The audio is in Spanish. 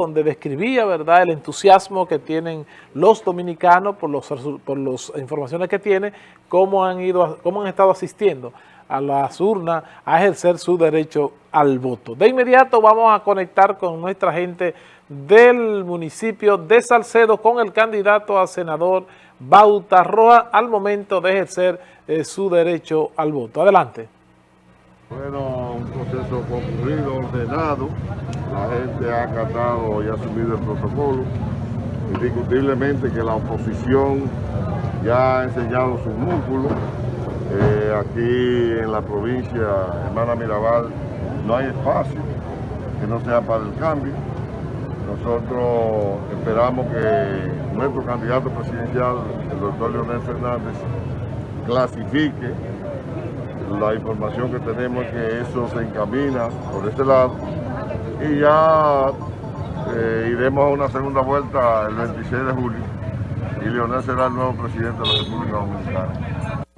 donde describía ¿verdad? el entusiasmo que tienen los dominicanos por, por las informaciones que tienen, cómo han, ido, cómo han estado asistiendo a las urnas a ejercer su derecho al voto. De inmediato vamos a conectar con nuestra gente del municipio de Salcedo con el candidato a senador Bauta Roa al momento de ejercer eh, su derecho al voto. Adelante. Bueno, un proceso concurrido, ordenado, la gente ha acatado y ha asumido el protocolo. Indiscutiblemente que la oposición ya ha enseñado sus músculos. Eh, aquí en la provincia, hermana Mirabal, no hay espacio que no sea para el cambio. Nosotros esperamos que nuestro candidato presidencial, el doctor Leonel Fernández, clasifique la información que tenemos es que eso se encamina por ese lado y ya eh, iremos a una segunda vuelta el 26 de julio y Leonel será el nuevo presidente de la República Dominicana.